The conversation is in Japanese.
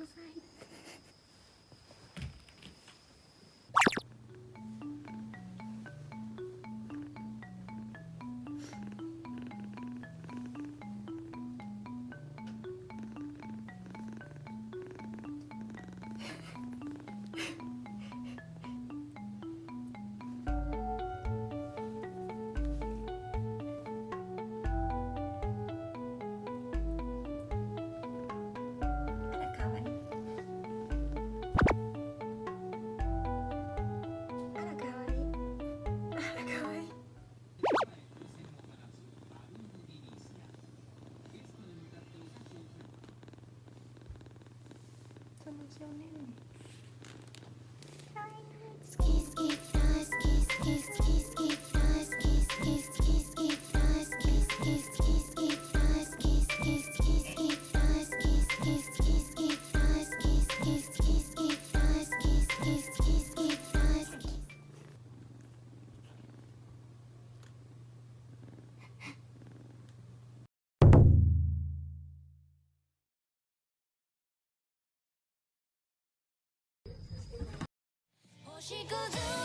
ください。一応ね。She goes on.